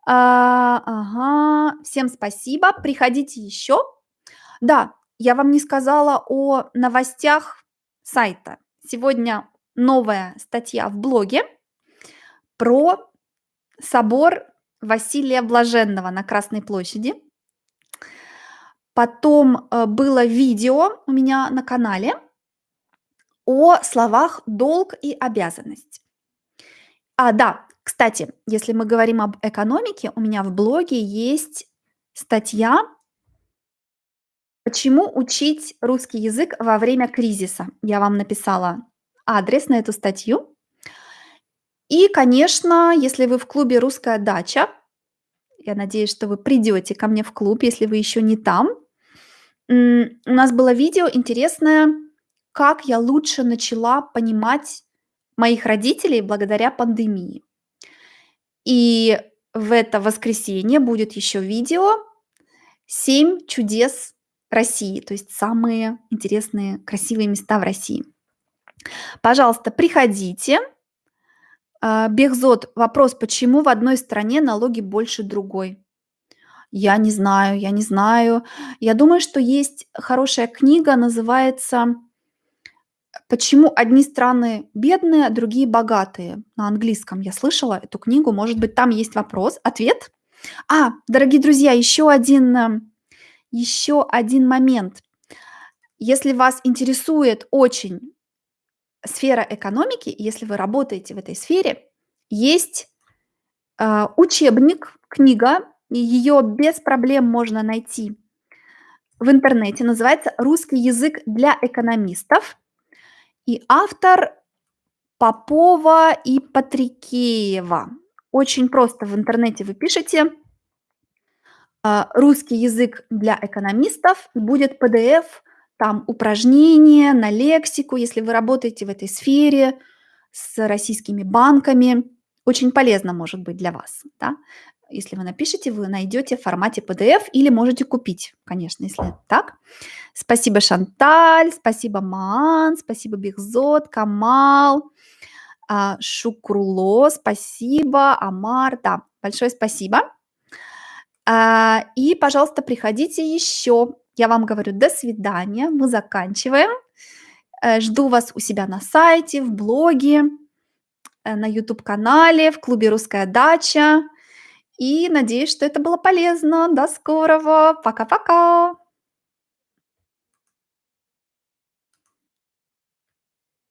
[SPEAKER 1] А, ага, всем спасибо. Приходите еще. Да, я вам не сказала о новостях сайта. Сегодня новая статья в блоге про собор Василия Блаженного на Красной площади. Потом, э, было видео у меня на канале о словах "долг" и "обязанность". А, да, кстати, если мы говорим об экономике, у меня в блоге есть статья "Почему учить русский язык во время кризиса?" Я вам написала адрес на эту статью. И, конечно, если вы в клубе "Русская дача", я надеюсь, что вы придете ко мне в клуб, если вы еще не там. У нас было видео интересное, как я лучше начала понимать моих родителей благодаря пандемии. И в это воскресенье будет еще видео "7 чудес России", то есть самые интересные, красивые места в России. Пожалуйста, приходите. А, Бехзот, вопрос: почему в одной стране налоги больше другой? Я не знаю, я не знаю. Я думаю, что есть хорошая книга, называется Почему одни страны бедные, а другие богатые? На английском я слышала эту книгу. Может быть, там есть вопрос, ответ? А, дорогие друзья, еще один, э, еще один момент. Если вас интересует очень сфера экономики, если вы работаете в этой сфере, есть а, учебник, книга, ее без проблем можно найти в интернете. Называется «Русский язык для экономистов». И автор Попова и Патрикеева. Очень просто в интернете вы пишете а, «Русский язык для экономистов», и будет PDF, там упражнения на лексику, если вы работаете в этой сфере с российскими банками. Очень полезно может быть для вас. Да? Если вы напишете, вы найдете в формате PDF или можете купить, конечно, если так. Спасибо, Шанталь, спасибо, Маан, спасибо, Бехзот, Камал, а, Шукруло, спасибо, Амар, да, большое спасибо. А, и, пожалуйста, приходите еще. Я вам говорю до свидания, мы заканчиваем. Э, жду вас у себя на сайте, в блоге, э, на YouTube-канале, в клубе «Русская дача». И надеюсь, что это было полезно. До скорого. Пока-пока.